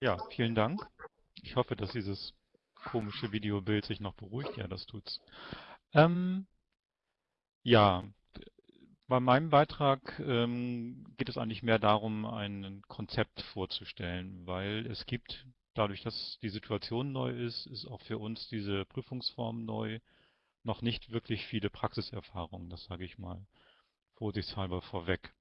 Ja, vielen Dank. Ich hoffe, dass dieses komische Videobild sich noch beruhigt. Ja, das tut's. Ähm, ja, bei meinem Beitrag ähm, geht es eigentlich mehr darum, ein Konzept vorzustellen, weil es gibt, dadurch, dass die Situation neu ist, ist auch für uns diese Prüfungsform neu, noch nicht wirklich viele Praxiserfahrungen, das sage ich mal vorsichtshalber vorweg.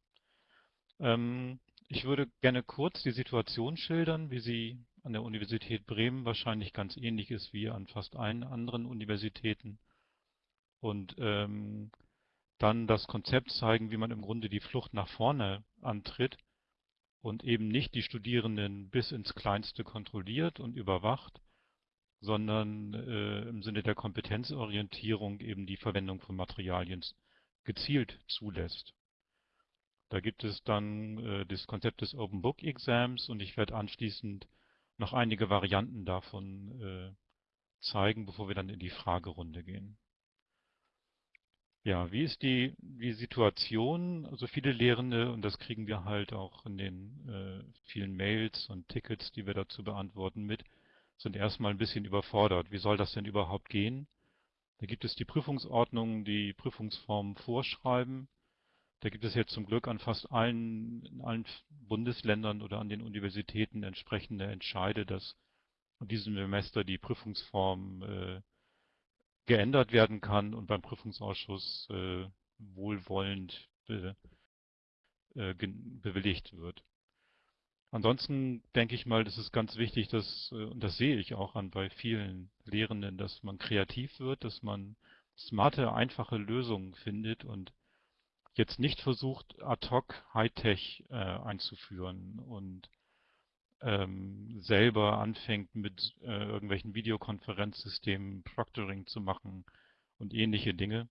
Ähm, ich würde gerne kurz die Situation schildern, wie sie an der Universität Bremen wahrscheinlich ganz ähnlich ist wie an fast allen anderen Universitäten. Und ähm, dann das Konzept zeigen, wie man im Grunde die Flucht nach vorne antritt und eben nicht die Studierenden bis ins Kleinste kontrolliert und überwacht, sondern äh, im Sinne der Kompetenzorientierung eben die Verwendung von Materialien gezielt zulässt. Da gibt es dann äh, das Konzept des Open Book Exams und ich werde anschließend noch einige Varianten davon äh, zeigen, bevor wir dann in die Fragerunde gehen. Ja, wie ist die, die Situation? Also viele Lehrende, und das kriegen wir halt auch in den äh, vielen Mails und Tickets, die wir dazu beantworten mit, sind erstmal ein bisschen überfordert. Wie soll das denn überhaupt gehen? Da gibt es die Prüfungsordnungen, die Prüfungsformen vorschreiben. Da gibt es jetzt zum Glück an fast allen, in allen Bundesländern oder an den Universitäten entsprechende Entscheide, dass in diesem Semester die Prüfungsform äh, geändert werden kann und beim Prüfungsausschuss äh, wohlwollend be, äh, bewilligt wird. Ansonsten denke ich mal, das ist ganz wichtig, dass, äh, und das sehe ich auch an bei vielen Lehrenden, dass man kreativ wird, dass man smarte, einfache Lösungen findet und jetzt nicht versucht, ad hoc Hightech äh, einzuführen und ähm, selber anfängt mit äh, irgendwelchen Videokonferenzsystemen Proctoring zu machen und ähnliche Dinge.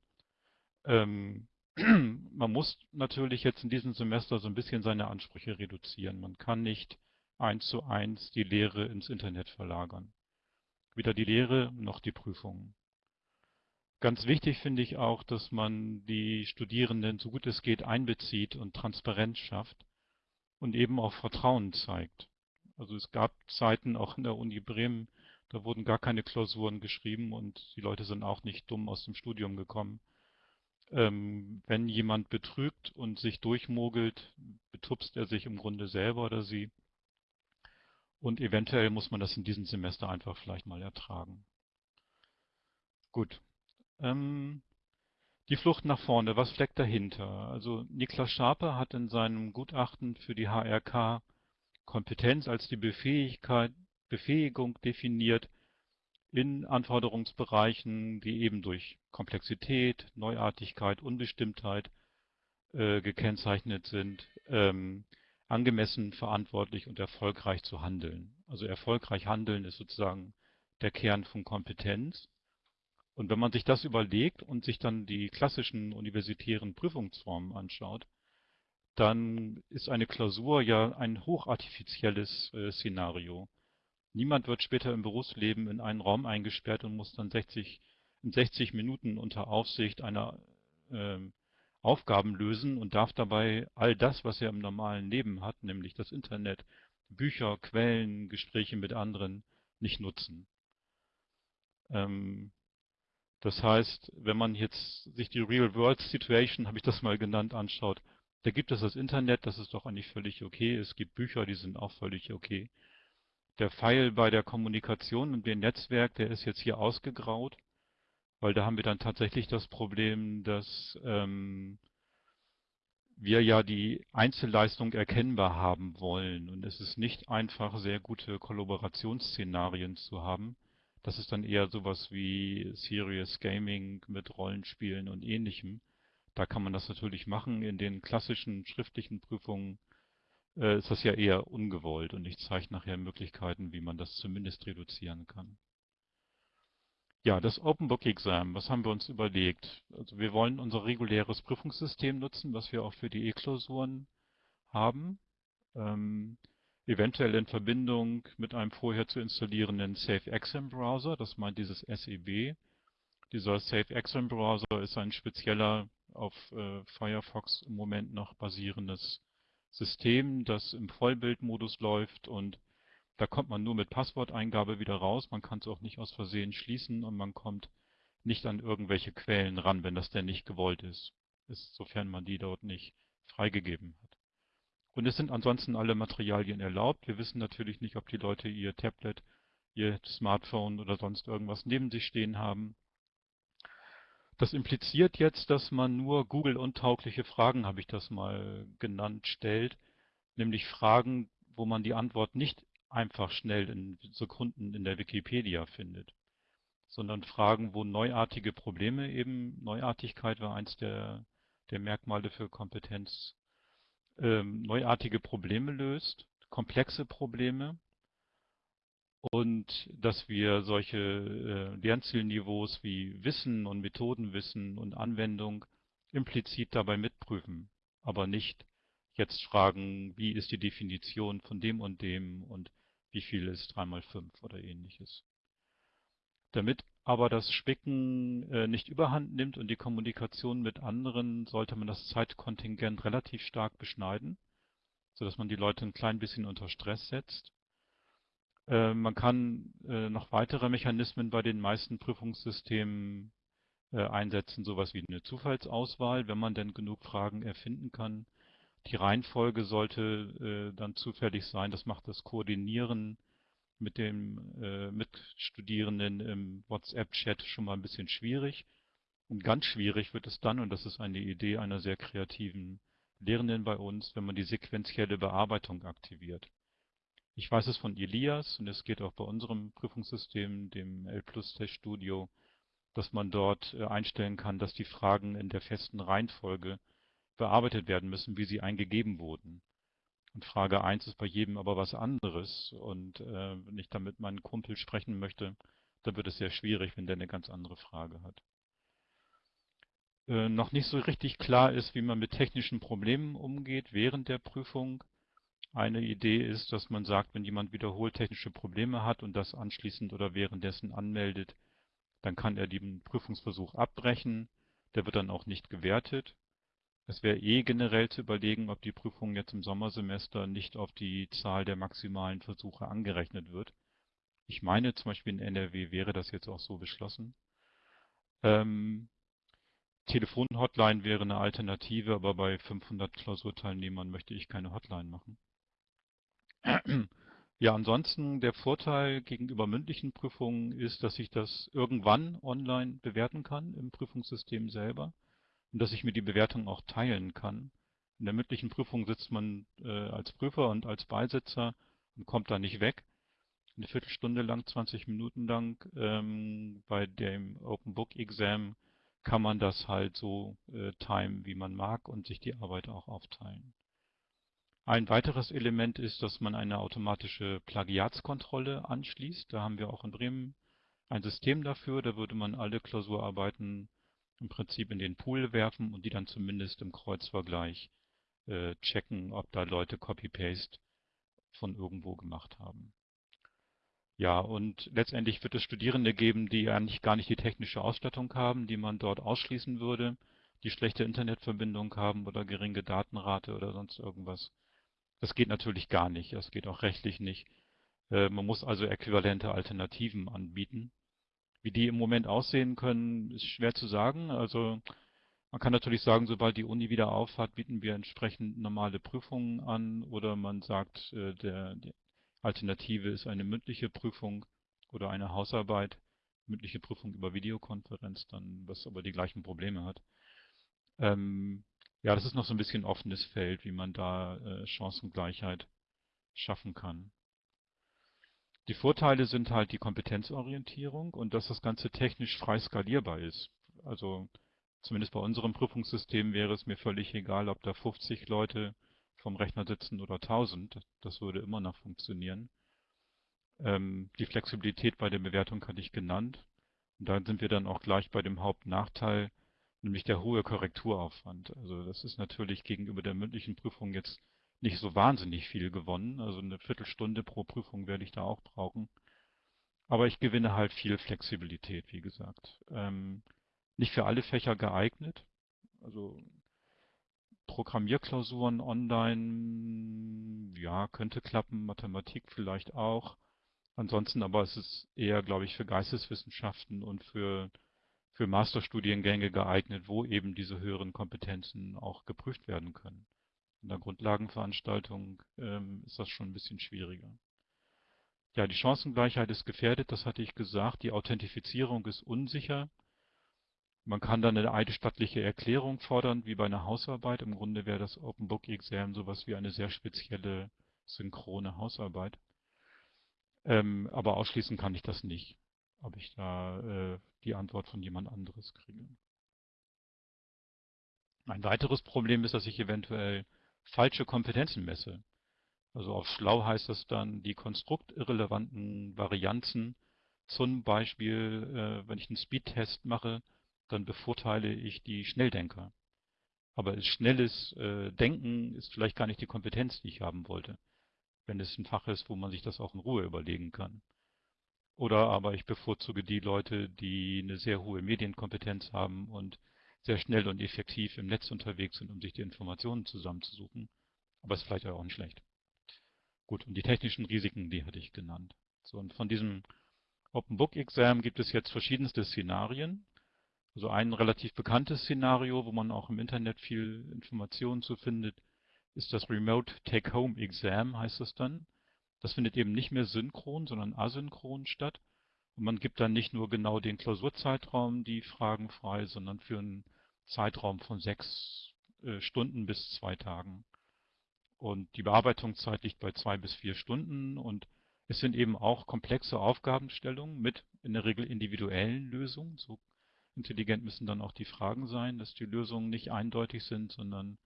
Ähm, man muss natürlich jetzt in diesem Semester so ein bisschen seine Ansprüche reduzieren. Man kann nicht eins zu eins die Lehre ins Internet verlagern. Weder die Lehre noch die Prüfungen. Ganz wichtig finde ich auch, dass man die Studierenden so gut es geht einbezieht und Transparenz schafft und eben auch Vertrauen zeigt. Also es gab Zeiten auch in der Uni Bremen, da wurden gar keine Klausuren geschrieben und die Leute sind auch nicht dumm aus dem Studium gekommen. Ähm, wenn jemand betrügt und sich durchmogelt, betupst er sich im Grunde selber oder sie. Und eventuell muss man das in diesem Semester einfach vielleicht mal ertragen. Gut, ähm, die Flucht nach vorne, was steckt dahinter? Also Niklas Schape hat in seinem Gutachten für die HRK Kompetenz als die Befähigkeit, Befähigung definiert in Anforderungsbereichen, die eben durch Komplexität, Neuartigkeit, Unbestimmtheit äh, gekennzeichnet sind, ähm, angemessen, verantwortlich und erfolgreich zu handeln. Also erfolgreich handeln ist sozusagen der Kern von Kompetenz. Und wenn man sich das überlegt und sich dann die klassischen universitären Prüfungsformen anschaut, dann ist eine Klausur ja ein hochartifizielles äh, Szenario. Niemand wird später im Berufsleben in einen Raum eingesperrt und muss dann 60, in 60 Minuten unter Aufsicht einer äh, Aufgaben lösen und darf dabei all das, was er im normalen Leben hat, nämlich das Internet, Bücher, Quellen, Gespräche mit anderen, nicht nutzen. Ähm, das heißt, wenn man jetzt sich die Real-World-Situation, habe ich das mal genannt, anschaut, da gibt es das Internet, das ist doch eigentlich völlig okay. Es gibt Bücher, die sind auch völlig okay. Der Pfeil bei der Kommunikation und dem Netzwerk, der ist jetzt hier ausgegraut, weil da haben wir dann tatsächlich das Problem, dass ähm, wir ja die Einzelleistung erkennbar haben wollen. Und es ist nicht einfach, sehr gute Kollaborationsszenarien zu haben. Das ist dann eher sowas wie Serious Gaming mit Rollenspielen und ähnlichem. Da kann man das natürlich machen. In den klassischen schriftlichen Prüfungen äh, ist das ja eher ungewollt und ich zeige nachher Möglichkeiten, wie man das zumindest reduzieren kann. Ja, das Open Book Exam, was haben wir uns überlegt? Also wir wollen unser reguläres Prüfungssystem nutzen, was wir auch für die E-Klausuren haben. Ähm, eventuell in Verbindung mit einem vorher zu installierenden Safe Exam Browser, das meint dieses SEB. Dieser Safe Exam Browser ist ein spezieller auf äh, Firefox im Moment noch basierendes System, das im Vollbildmodus läuft und da kommt man nur mit Passworteingabe wieder raus. Man kann es auch nicht aus Versehen schließen und man kommt nicht an irgendwelche Quellen ran, wenn das denn nicht gewollt ist, ist sofern man die dort nicht freigegeben hat. Und es sind ansonsten alle Materialien erlaubt. Wir wissen natürlich nicht, ob die Leute ihr Tablet, ihr Smartphone oder sonst irgendwas neben sich stehen haben. Das impliziert jetzt, dass man nur Google-untaugliche Fragen, habe ich das mal genannt, stellt. Nämlich Fragen, wo man die Antwort nicht einfach schnell in Sekunden in der Wikipedia findet, sondern Fragen, wo neuartige Probleme eben, Neuartigkeit war eins der, der Merkmale für Kompetenz, ähm, neuartige Probleme löst, komplexe Probleme und dass wir solche äh, Lernzielniveaus wie Wissen und Methodenwissen und Anwendung implizit dabei mitprüfen, aber nicht jetzt fragen, wie ist die Definition von dem und dem und wie viel ist 3 mal 5 oder ähnliches. Damit aber das Spicken äh, nicht überhand nimmt und die Kommunikation mit anderen, sollte man das Zeitkontingent relativ stark beschneiden, sodass man die Leute ein klein bisschen unter Stress setzt. Äh, man kann äh, noch weitere Mechanismen bei den meisten Prüfungssystemen äh, einsetzen, sowas wie eine Zufallsauswahl, wenn man denn genug Fragen erfinden kann. Die Reihenfolge sollte äh, dann zufällig sein. Das macht das Koordinieren mit dem äh, Mitstudierenden im WhatsApp-Chat schon mal ein bisschen schwierig. Und ganz schwierig wird es dann, und das ist eine Idee einer sehr kreativen Lehrenden bei uns, wenn man die sequentielle Bearbeitung aktiviert. Ich weiß es von Elias und es geht auch bei unserem Prüfungssystem, dem L-Plus-Test Studio, dass man dort äh, einstellen kann, dass die Fragen in der festen Reihenfolge bearbeitet werden müssen, wie sie eingegeben wurden. Und Frage 1 ist bei jedem aber was anderes. Und äh, wenn ich damit meinen Kumpel sprechen möchte, dann wird es sehr schwierig, wenn der eine ganz andere Frage hat. Äh, noch nicht so richtig klar ist, wie man mit technischen Problemen umgeht während der Prüfung. Eine Idee ist, dass man sagt, wenn jemand wiederholt technische Probleme hat und das anschließend oder währenddessen anmeldet, dann kann er den Prüfungsversuch abbrechen. Der wird dann auch nicht gewertet. Es wäre eh generell zu überlegen, ob die Prüfung jetzt im Sommersemester nicht auf die Zahl der maximalen Versuche angerechnet wird. Ich meine, zum Beispiel in NRW wäre das jetzt auch so beschlossen. Ähm, Telefonhotline wäre eine Alternative, aber bei 500 Klausurteilnehmern möchte ich keine Hotline machen. Ja, ansonsten der Vorteil gegenüber mündlichen Prüfungen ist, dass ich das irgendwann online bewerten kann im Prüfungssystem selber und dass ich mir die Bewertung auch teilen kann. In der mündlichen Prüfung sitzt man äh, als Prüfer und als Beisitzer und kommt da nicht weg. Eine Viertelstunde lang, 20 Minuten lang ähm, bei dem Open Book Exam kann man das halt so äh, timen, wie man mag und sich die Arbeit auch aufteilen. Ein weiteres Element ist, dass man eine automatische Plagiatskontrolle anschließt. Da haben wir auch in Bremen ein System dafür. Da würde man alle Klausurarbeiten im Prinzip in den Pool werfen und die dann zumindest im Kreuzvergleich äh, checken, ob da Leute Copy-Paste von irgendwo gemacht haben. Ja, und letztendlich wird es Studierende geben, die eigentlich gar nicht die technische Ausstattung haben, die man dort ausschließen würde, die schlechte Internetverbindung haben oder geringe Datenrate oder sonst irgendwas. Das geht natürlich gar nicht, das geht auch rechtlich nicht. Äh, man muss also äquivalente Alternativen anbieten. Wie die im Moment aussehen können, ist schwer zu sagen. Also man kann natürlich sagen, sobald die Uni wieder aufhat, bieten wir entsprechend normale Prüfungen an oder man sagt, äh, der, die Alternative ist eine mündliche Prüfung oder eine Hausarbeit, mündliche Prüfung über Videokonferenz, dann was aber die gleichen Probleme hat. Ähm, ja, das ist noch so ein bisschen offenes Feld, wie man da äh, Chancengleichheit schaffen kann. Die Vorteile sind halt die Kompetenzorientierung und dass das Ganze technisch frei skalierbar ist. Also zumindest bei unserem Prüfungssystem wäre es mir völlig egal, ob da 50 Leute vom Rechner sitzen oder 1000. Das würde immer noch funktionieren. Ähm, die Flexibilität bei der Bewertung hatte ich genannt. Und da sind wir dann auch gleich bei dem Hauptnachteil, nämlich der hohe Korrekturaufwand. Also das ist natürlich gegenüber der mündlichen Prüfung jetzt nicht so wahnsinnig viel gewonnen. Also eine Viertelstunde pro Prüfung werde ich da auch brauchen. Aber ich gewinne halt viel Flexibilität, wie gesagt. Ähm, nicht für alle Fächer geeignet. Also Programmierklausuren online, ja, könnte klappen, Mathematik vielleicht auch. Ansonsten aber ist es eher, glaube ich, für Geisteswissenschaften und für, für Masterstudiengänge geeignet, wo eben diese höheren Kompetenzen auch geprüft werden können. In der Grundlagenveranstaltung ähm, ist das schon ein bisschen schwieriger. Ja, die Chancengleichheit ist gefährdet, das hatte ich gesagt. Die Authentifizierung ist unsicher. Man kann dann eine eidesstattliche Erklärung fordern, wie bei einer Hausarbeit. Im Grunde wäre das Open Book Exam sowas wie eine sehr spezielle synchrone Hausarbeit. Ähm, aber ausschließen kann ich das nicht, ob ich da äh, die Antwort von jemand anderes kriege. Ein weiteres Problem ist, dass ich eventuell falsche Kompetenzen messe. Also auf schlau heißt das dann, die konstruktirrelevanten Varianzen, zum Beispiel, äh, wenn ich einen Speedtest mache, dann bevorteile ich die Schnelldenker. Aber schnelles äh, Denken ist vielleicht gar nicht die Kompetenz, die ich haben wollte, wenn es ein Fach ist, wo man sich das auch in Ruhe überlegen kann. Oder aber ich bevorzuge die Leute, die eine sehr hohe Medienkompetenz haben und sehr schnell und effektiv im Netz unterwegs sind, um sich die Informationen zusammenzusuchen. Aber ist vielleicht auch nicht schlecht. Gut, und die technischen Risiken, die hatte ich genannt. So, und von diesem Open Book Exam gibt es jetzt verschiedenste Szenarien. Also ein relativ bekanntes Szenario, wo man auch im Internet viel Informationen zu findet, ist das Remote Take-Home Exam, heißt das dann. Das findet eben nicht mehr synchron, sondern asynchron statt. Und man gibt dann nicht nur genau den Klausurzeitraum, die Fragen frei, sondern für einen Zeitraum von sechs äh, Stunden bis zwei Tagen. Und die Bearbeitungszeit liegt bei zwei bis vier Stunden und es sind eben auch komplexe Aufgabenstellungen mit in der Regel individuellen Lösungen. So Intelligent müssen dann auch die Fragen sein, dass die Lösungen nicht eindeutig sind, sondern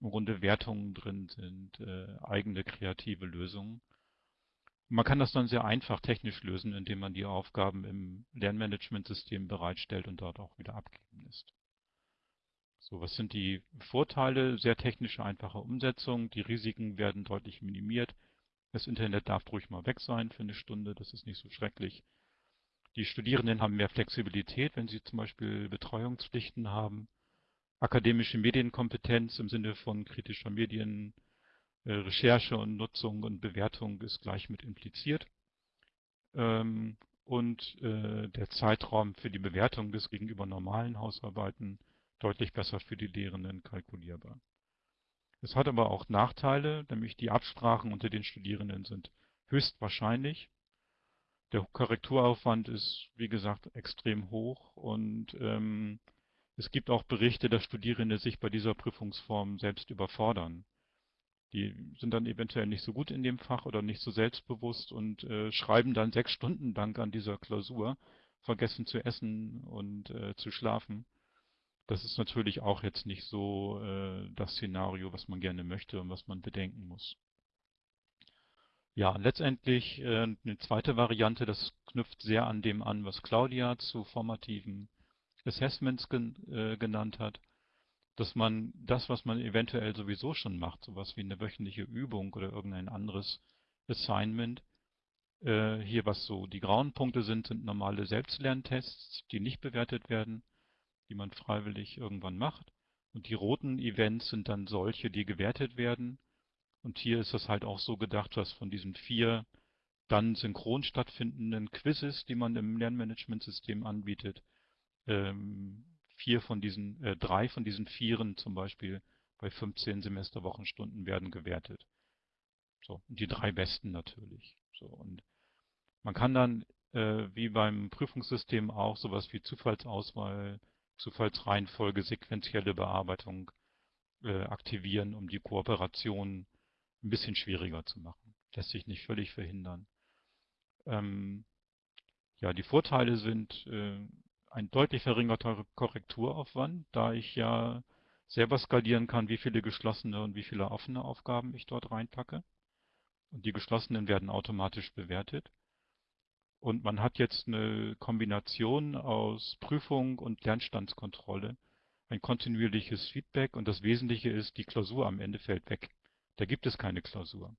im Grunde Wertungen drin sind, äh, eigene kreative Lösungen. Man kann das dann sehr einfach technisch lösen, indem man die Aufgaben im Lernmanagementsystem bereitstellt und dort auch wieder abgeben lässt. So, was sind die Vorteile? Sehr technische, einfache Umsetzung. Die Risiken werden deutlich minimiert. Das Internet darf ruhig mal weg sein für eine Stunde, das ist nicht so schrecklich. Die Studierenden haben mehr Flexibilität, wenn sie zum Beispiel Betreuungspflichten haben. Akademische Medienkompetenz im Sinne von kritischer Medien, Recherche und Nutzung und Bewertung ist gleich mit impliziert. Ähm, und äh, der Zeitraum für die Bewertung ist gegenüber normalen Hausarbeiten deutlich besser für die Lehrenden kalkulierbar. Es hat aber auch Nachteile, nämlich die Absprachen unter den Studierenden sind höchstwahrscheinlich der Korrekturaufwand ist, wie gesagt, extrem hoch und ähm, es gibt auch Berichte, dass Studierende sich bei dieser Prüfungsform selbst überfordern. Die sind dann eventuell nicht so gut in dem Fach oder nicht so selbstbewusst und äh, schreiben dann sechs Stunden lang an dieser Klausur, vergessen zu essen und äh, zu schlafen. Das ist natürlich auch jetzt nicht so äh, das Szenario, was man gerne möchte und was man bedenken muss. Ja, letztendlich äh, eine zweite Variante, das knüpft sehr an dem an, was Claudia zu formativen Assessments gen, äh, genannt hat, dass man das, was man eventuell sowieso schon macht, sowas wie eine wöchentliche Übung oder irgendein anderes Assignment, äh, hier was so die grauen Punkte sind, sind normale Selbstlerntests, die nicht bewertet werden, die man freiwillig irgendwann macht. Und die roten Events sind dann solche, die gewertet werden und hier ist es halt auch so gedacht, dass von diesen vier dann synchron stattfindenden Quizzes, die man im Lernmanagementsystem anbietet, ähm, vier von diesen, äh, drei von diesen vieren zum Beispiel bei 15 Semesterwochenstunden werden gewertet. So, die drei besten natürlich. So, und man kann dann, äh, wie beim Prüfungssystem auch, sowas wie Zufallsauswahl, Zufallsreihenfolge, sequentielle Bearbeitung äh, aktivieren, um die Kooperation ein bisschen schwieriger zu machen. Lässt sich nicht völlig verhindern. Ähm, ja, die Vorteile sind äh, ein deutlich verringerter Korrekturaufwand, da ich ja selber skalieren kann, wie viele geschlossene und wie viele offene Aufgaben ich dort reinpacke. Und die geschlossenen werden automatisch bewertet. Und man hat jetzt eine Kombination aus Prüfung und Lernstandskontrolle, ein kontinuierliches Feedback und das Wesentliche ist, die Klausur am Ende fällt weg. Da gibt es keine Klausur.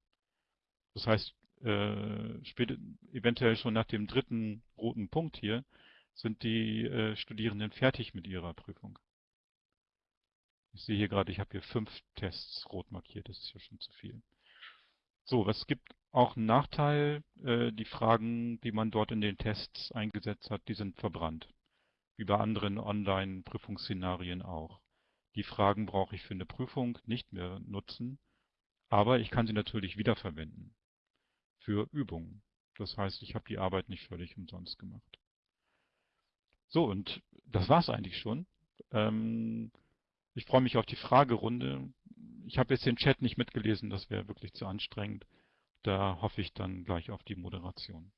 Das heißt, äh, eventuell schon nach dem dritten roten Punkt hier, sind die äh, Studierenden fertig mit ihrer Prüfung. Ich sehe hier gerade, ich habe hier fünf Tests rot markiert, das ist ja schon zu viel. So, es gibt auch einen Nachteil, äh, die Fragen, die man dort in den Tests eingesetzt hat, die sind verbrannt. Wie bei anderen Online-Prüfungsszenarien auch. Die Fragen brauche ich für eine Prüfung nicht mehr nutzen, aber ich kann sie natürlich wiederverwenden für Übungen. Das heißt, ich habe die Arbeit nicht völlig umsonst gemacht. So, und das war's eigentlich schon. Ähm, ich freue mich auf die Fragerunde. Ich habe jetzt den Chat nicht mitgelesen, das wäre wirklich zu anstrengend. Da hoffe ich dann gleich auf die Moderation.